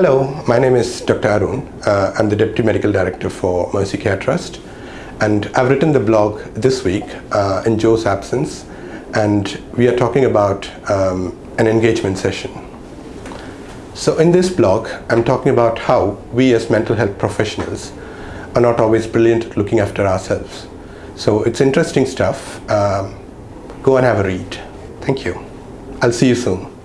Hello, my name is Dr. Arun. Uh, I'm the Deputy Medical Director for Mercy Care Trust and I've written the blog this week uh, in Joe's absence and we are talking about um, an engagement session. So in this blog, I'm talking about how we as mental health professionals are not always brilliant at looking after ourselves. So it's interesting stuff. Um, go and have a read. Thank you. I'll see you soon.